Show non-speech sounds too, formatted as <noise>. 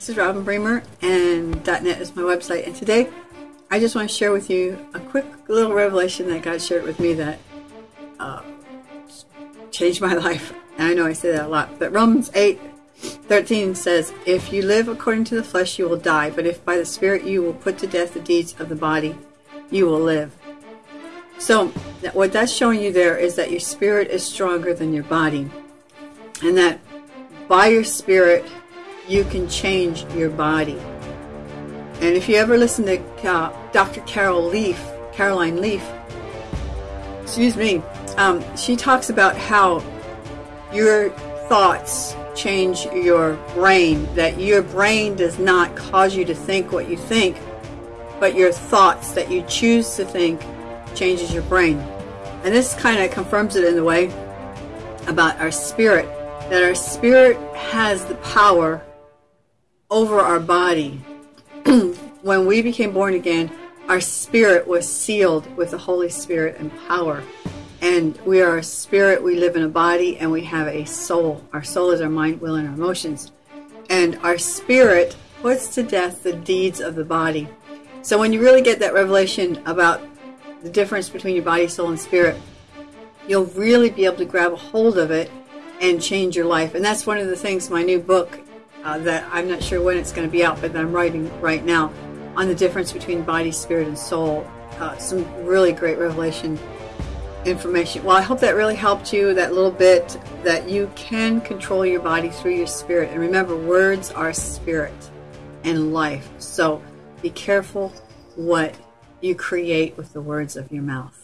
This is Robin Bremer, and .net is my website. And today, I just want to share with you a quick little revelation that God shared with me that uh, changed my <laughs> life. And I know I say that a lot, but Romans 8 13 says, If you live according to the flesh, you will die, but if by the Spirit you will put to death the deeds of the body, you will live. So, what that's showing you there is that your spirit is stronger than your body, and that by your spirit, you can change your body. And if you ever listen to uh, Dr. Carol Leaf, Caroline Leaf, excuse me, um, she talks about how your thoughts change your brain, that your brain does not cause you to think what you think, but your thoughts that you choose to think changes your brain. And this kind of confirms it in the way about our spirit, that our spirit has the power over our body. <clears throat> when we became born again, our spirit was sealed with the Holy Spirit and power. And we are a spirit, we live in a body, and we have a soul. Our soul is our mind, will, and our emotions. And our spirit puts to death the deeds of the body. So when you really get that revelation about the difference between your body, soul, and spirit, you'll really be able to grab a hold of it and change your life. And that's one of the things my new book uh, that I'm not sure when it's going to be out, but that I'm writing right now on the difference between body, spirit, and soul. Uh, some really great revelation information. Well, I hope that really helped you, that little bit that you can control your body through your spirit. And remember, words are spirit and life. So be careful what you create with the words of your mouth.